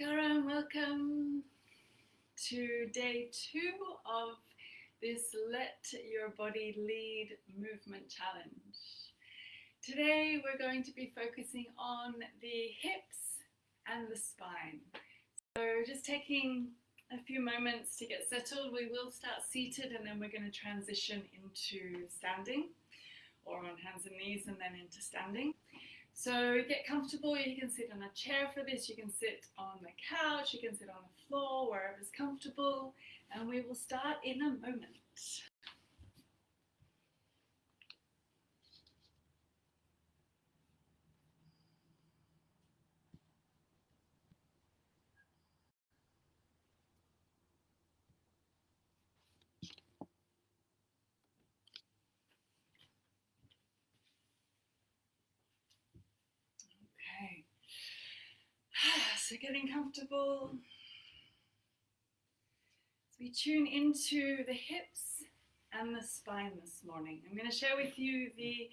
Namaskaram, welcome to day two of this Let Your Body Lead movement challenge. Today we're going to be focusing on the hips and the spine. So just taking a few moments to get settled, we will start seated and then we're going to transition into standing or on hands and knees and then into standing. So get comfortable, you can sit on a chair for this, you can sit on the couch, you can sit on the floor, wherever's comfortable, and we will start in a moment. Getting comfortable. So we tune into the hips and the spine this morning. I'm going to share with you the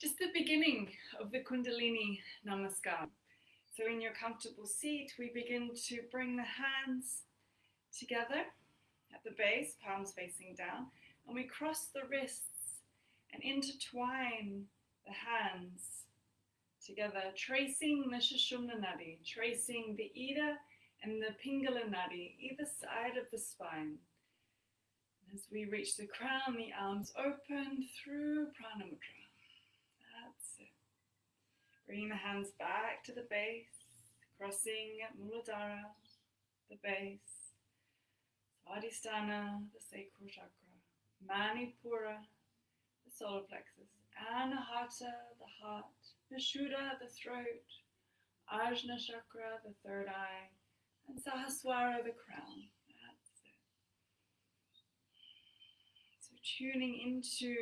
just the beginning of the Kundalini Namaskar. So in your comfortable seat, we begin to bring the hands together at the base, palms facing down, and we cross the wrists and intertwine the hands together, tracing the Sushumna Nadi, tracing the Ida and the Pingala Nadi, either side of the spine. As we reach the crown, the arms open through Pranamudra. That's it. Bringing the hands back to the base, crossing Muladhara, the base, Svadhisthana, the sacral chakra, Manipura, the solar plexus, Anahata, the heart, Vishuddha, the throat, Ajna chakra, the third eye, and Sahaswara, the crown. That's it. So tuning into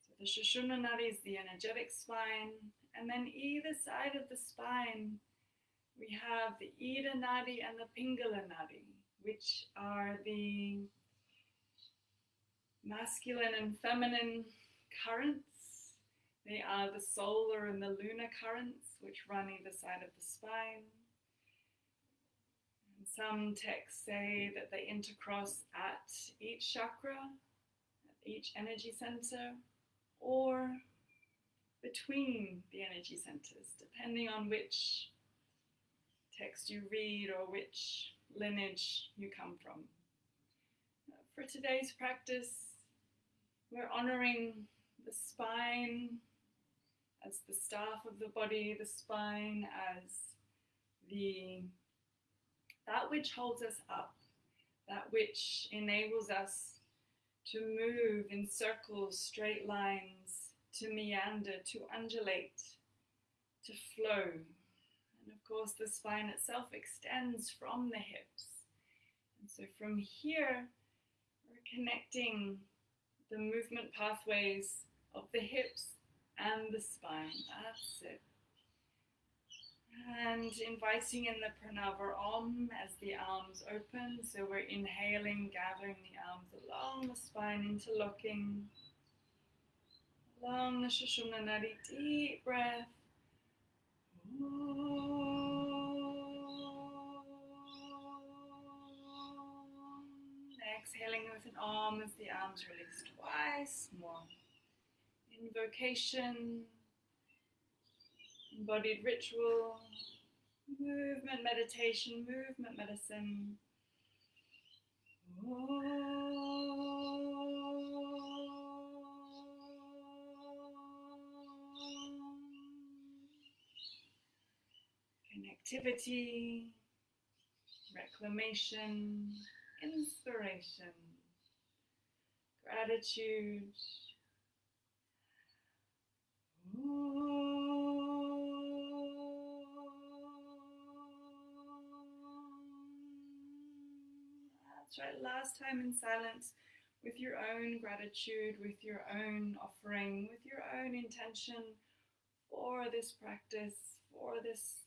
so the Sushumna Nadi is the energetic spine, and then either side of the spine we have the Ida Nadi and the Pingala Nadi, which are the masculine and feminine currents they are the solar and the lunar currents which run either side of the spine. And some texts say that they intercross at each chakra, at each energy center, or between the energy centers, depending on which text you read or which lineage you come from. For today's practice, we're honoring the spine as the staff of the body, the spine, as the that which holds us up, that which enables us to move in circles, straight lines, to meander, to undulate, to flow. And of course, the spine itself extends from the hips. And so from here, we're connecting the movement pathways of the hips and the spine. That's it. And inviting in the Pranava Om as the arms open. So we're inhaling, gathering the arms along the spine, interlocking. Along the Sushumna Nadi, deep breath. Exhaling with an Om as the arms release twice more invocation, embodied ritual, movement meditation, movement medicine. Connectivity, reclamation, inspiration, gratitude. That's right, last time in silence with your own gratitude, with your own offering, with your own intention for this practice, for this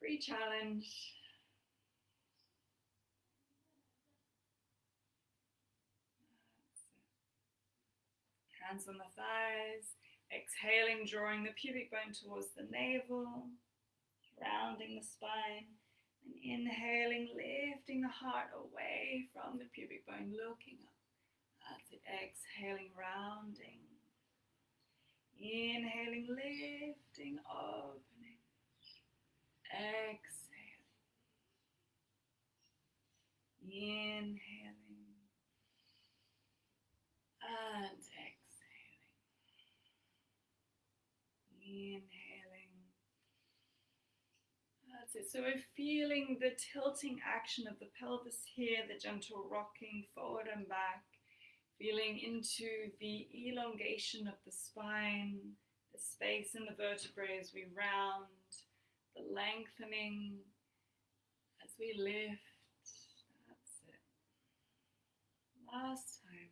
free challenge. Hands on the thighs, Exhaling, drawing the pubic bone towards the navel, rounding the spine, And inhaling, lifting the heart away from the pubic bone, looking up. That's it. Exhaling, rounding. Inhaling, lifting, opening. Exhale. Inhaling. And exhaling. Inhaling. That's it. So we're feeling the tilting action of the pelvis here, the gentle rocking forward and back feeling into the elongation of the spine, the space in the vertebrae as we round, the lengthening as we lift. That's it. Last time.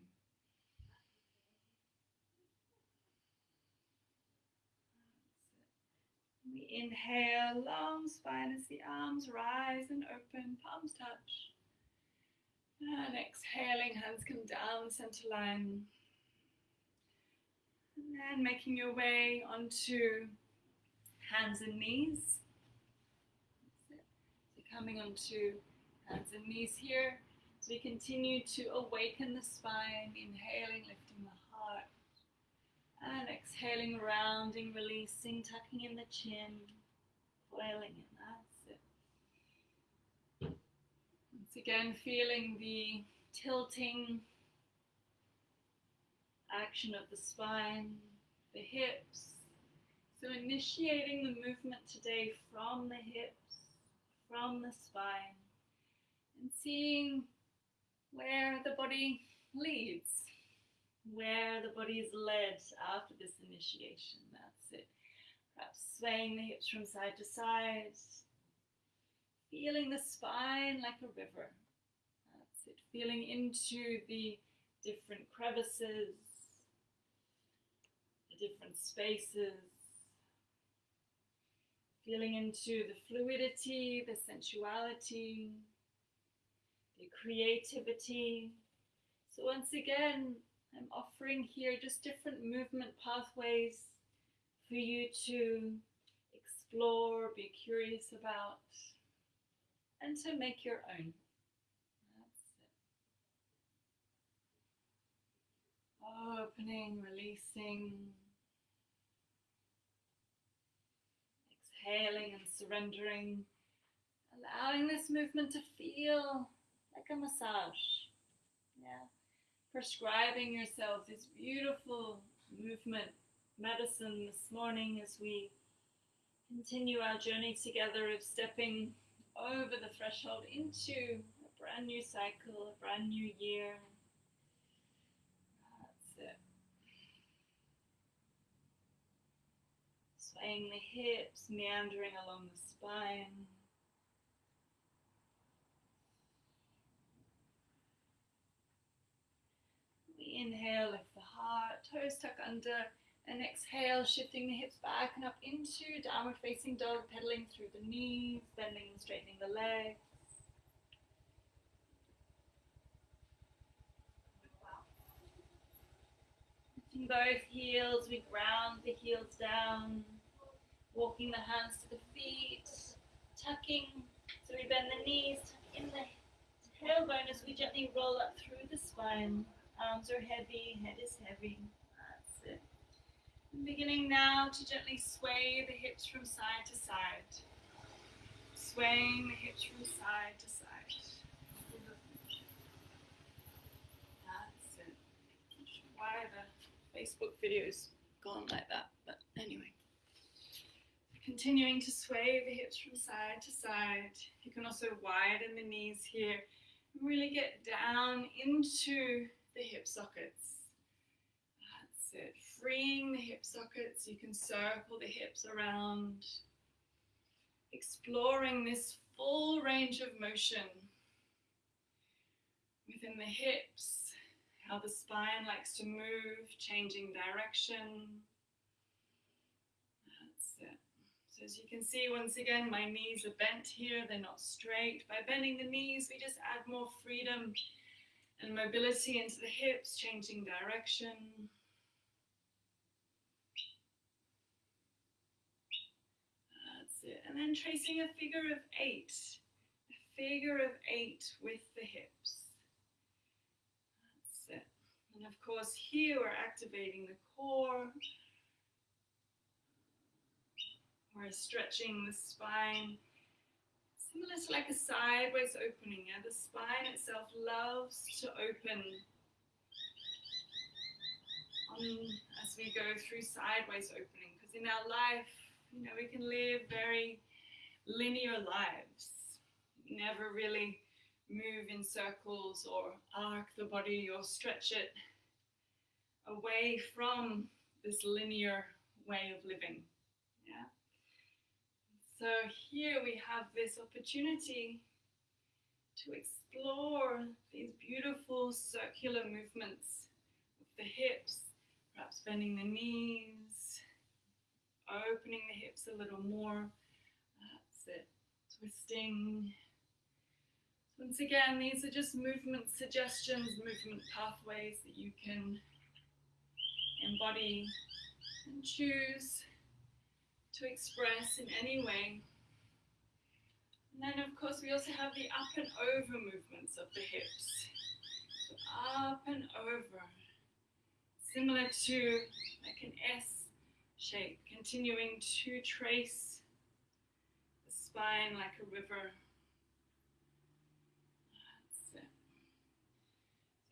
We inhale, long spine as the arms rise and open, palms touch. And exhaling, hands come down the center line. And then making your way onto hands and knees. So coming onto hands and knees here. As we continue to awaken the spine, inhaling, lifting the heart. And exhaling, rounding, releasing, tucking in the chin, coiling in. Once again, feeling the tilting action of the spine, the hips. So initiating the movement today from the hips, from the spine, and seeing where the body leads, where the body is led after this initiation. That's it. Perhaps swaying the hips from side to side, feeling the spine like a river. That's it. Feeling into the different crevices, the different spaces. Feeling into the fluidity, the sensuality, the creativity. So once again, I'm offering here just different movement pathways for you to explore, be curious about and to make your own. That's it. Opening, releasing, exhaling and surrendering, allowing this movement to feel like a massage. Yeah. Prescribing yourself this beautiful movement medicine this morning as we continue our journey together of stepping over the threshold into a brand new cycle, a brand new year. That's it. Swaying the hips, meandering along the spine. We inhale, lift the heart, toes tuck under and exhale, shifting the hips back and up into downward facing dog, pedaling through the knees, bending and straightening the legs. Lifting both heels, we ground the heels down, walking the hands to the feet, tucking, so we bend the knees, tuck in the tailbone as we gently roll up through the spine. Arms are heavy, head is heavy. That's it. Beginning now to gently sway the hips from side to side. Swaying the hips from side to side. That's it. Why the Facebook videos gone like that, but anyway. Continuing to sway the hips from side to side. You can also widen the knees here. Really get down into the hip sockets. That's it freeing the hip sockets, you can circle the hips around, exploring this full range of motion within the hips, how the spine likes to move, changing direction. That's it. So as you can see, once again, my knees are bent here, they're not straight. By bending the knees, we just add more freedom and mobility into the hips, changing direction. That's it. And then tracing a figure of eight. a figure of eight with the hips. That's it. And of course, here we're activating the core. We're stretching the spine. Similar to like a sideways opening. Yeah? The spine itself loves to open on, as we go through sideways opening. Because in our life, you know, we can live very linear lives. Never really move in circles or arc the body or stretch it away from this linear way of living. Yeah. So here we have this opportunity to explore these beautiful circular movements of the hips, perhaps bending the knees, opening the hips a little more. That's it. Twisting. Once again, these are just movement suggestions, movement pathways that you can embody and choose to express in any way. And then, of course, we also have the up and over movements of the hips. Up and over, similar to like an S shape, continuing to trace the spine like a river. That's it.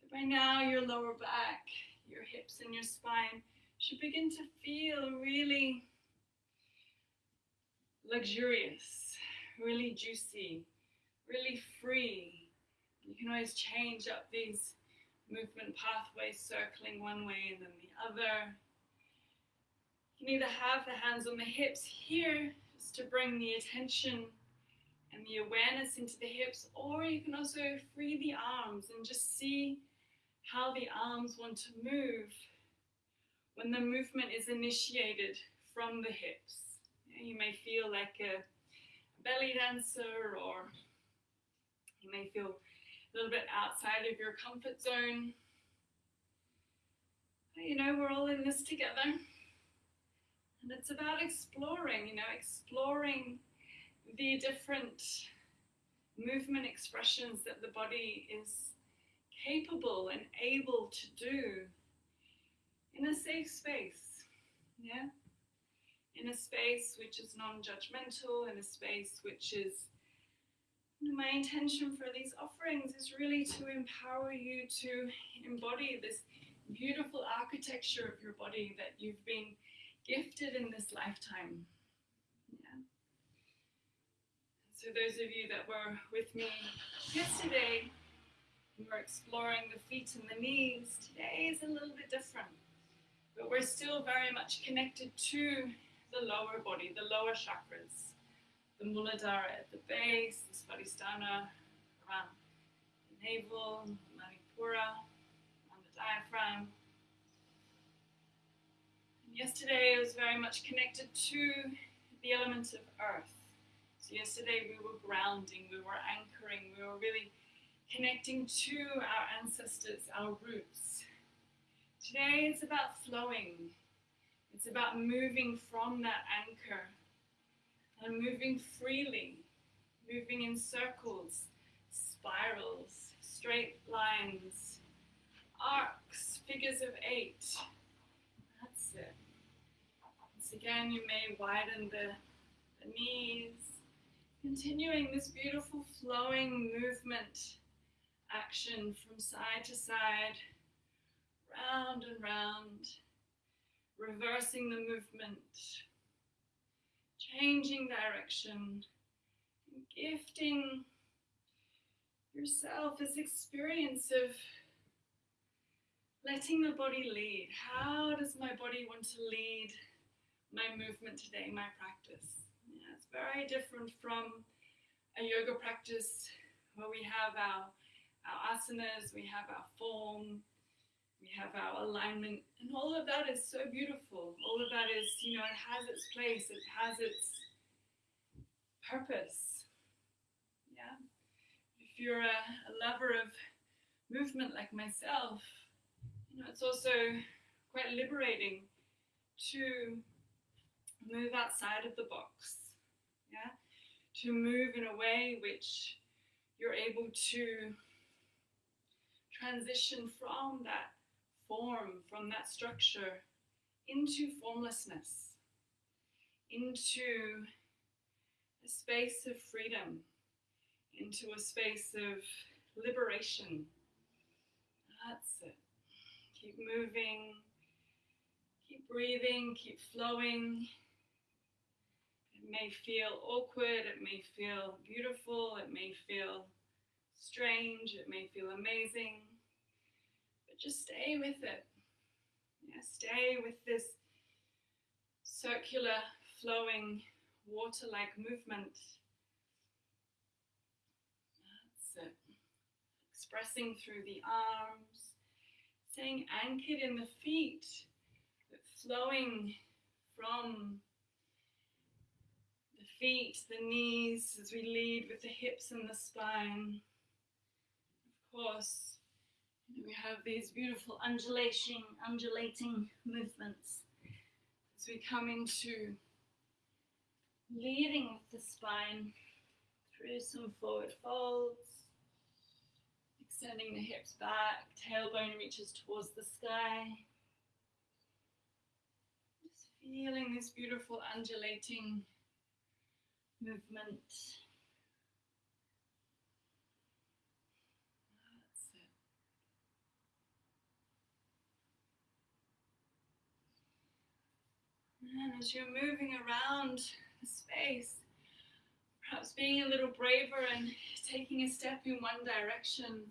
So by now, your lower back, your hips, and your spine should begin to feel really luxurious, really juicy, really free. You can always change up these movement pathways, circling one way and then the other. You can either have the hands on the hips here, just to bring the attention and the awareness into the hips, or you can also free the arms and just see how the arms want to move when the movement is initiated from the hips. You may feel like a belly dancer, or you may feel a little bit outside of your comfort zone. You know, we're all in this together. And it's about exploring, you know, exploring the different movement expressions that the body is capable and able to do in a safe space. Yeah? In a space which is non judgmental, in a space which is my intention for these offerings is really to empower you to embody this beautiful architecture of your body that you've been gifted in this lifetime. Yeah. So those of you that were with me yesterday, we were exploring the feet and the knees. Today is a little bit different, but we're still very much connected to the lower body, the lower chakras the Muladhara at the base, the Svadhisthana around the navel, Manipura on the diaphragm. And yesterday I was very much connected to the element of earth. So yesterday we were grounding, we were anchoring, we were really connecting to our ancestors, our roots. Today it's about flowing. It's about moving from that anchor and moving freely, moving in circles, spirals, straight lines, arcs, figures of eight. That's it. Once again, you may widen the, the knees, continuing this beautiful flowing movement action from side to side, round and round, reversing the movement changing direction, and gifting yourself this experience of letting the body lead. How does my body want to lead my movement today, my practice? Yeah, it's very different from a yoga practice where we have our, our asanas, we have our form, we have our alignment, and all of that is so beautiful. All of that is, you know, it has its place, it has its purpose. Yeah. If you're a, a lover of movement like myself, you know, it's also quite liberating to move outside of the box. Yeah. To move in a way which you're able to transition from that form, from that structure, into formlessness, into a space of freedom, into a space of liberation. That's it. Keep moving, keep breathing, keep flowing. It may feel awkward, it may feel beautiful, it may feel strange, it may feel amazing, just stay with it. Yeah, stay with this circular, flowing, water like movement. That's it. Expressing through the arms, staying anchored in the feet, but flowing from the feet, the knees, as we lead with the hips and the spine. Of course, we have these beautiful undulating, undulating movements as we come into leading with the spine through some forward folds, extending the hips back, tailbone reaches towards the sky. Just feeling this beautiful undulating movement. And as you're moving around the space, perhaps being a little braver and taking a step in one direction,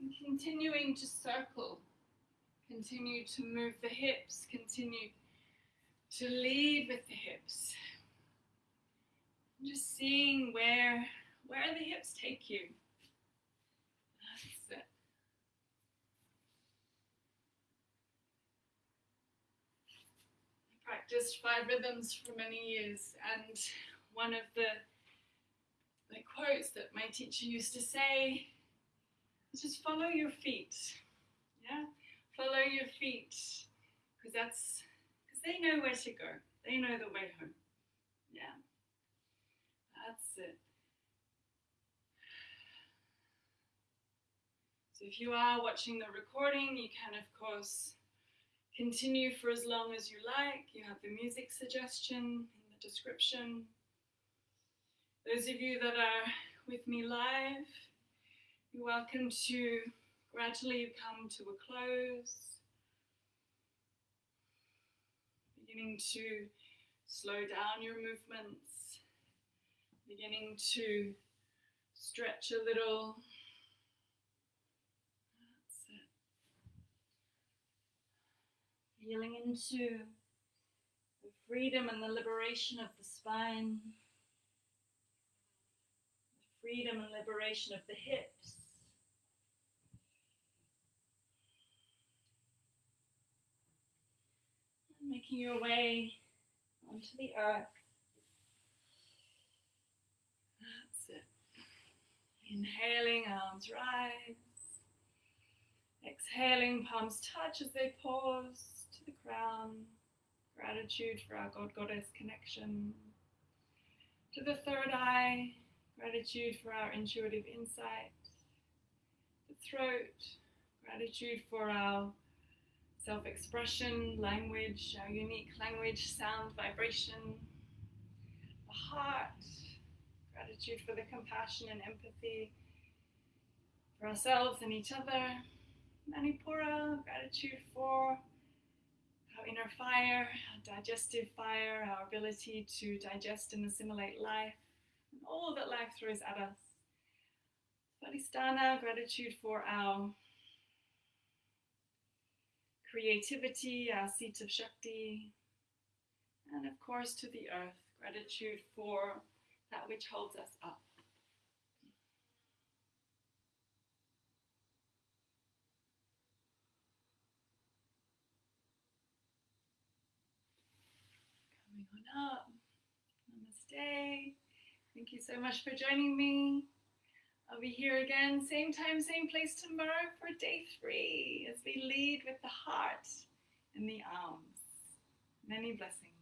and continuing to circle, continue to move the hips, continue to lead with the hips. Just seeing where where the hips take you. Practiced five rhythms for many years, and one of the, the quotes that my teacher used to say is just follow your feet. Yeah, follow your feet, because that's because they know where to go. They know the way home. Yeah, that's it. So if you are watching the recording, you can of course Continue for as long as you like. You have the music suggestion in the description. Those of you that are with me live, you're welcome to gradually come to a close. Beginning to slow down your movements. Beginning to stretch a little. Feeling into the freedom and the liberation of the spine, the freedom and liberation of the hips. And making your way onto the earth. That's it. Inhaling, arms rise. Exhaling, palms touch as they pause the crown, gratitude for our God Goddess connection. To the third eye, gratitude for our intuitive insight. The throat, gratitude for our self expression, language, our unique language, sound, vibration. The heart, gratitude for the compassion and empathy for ourselves and each other. Manipura, gratitude for our inner fire, our digestive fire, our ability to digest and assimilate life, and all that life throws at us. Svadhisthana, gratitude for our creativity, our seat of Shakti, and of course to the earth, gratitude for that which holds us up. Up. Namaste. Thank you so much for joining me. I'll be here again, same time, same place tomorrow for day three as we lead with the heart and the arms. Many blessings.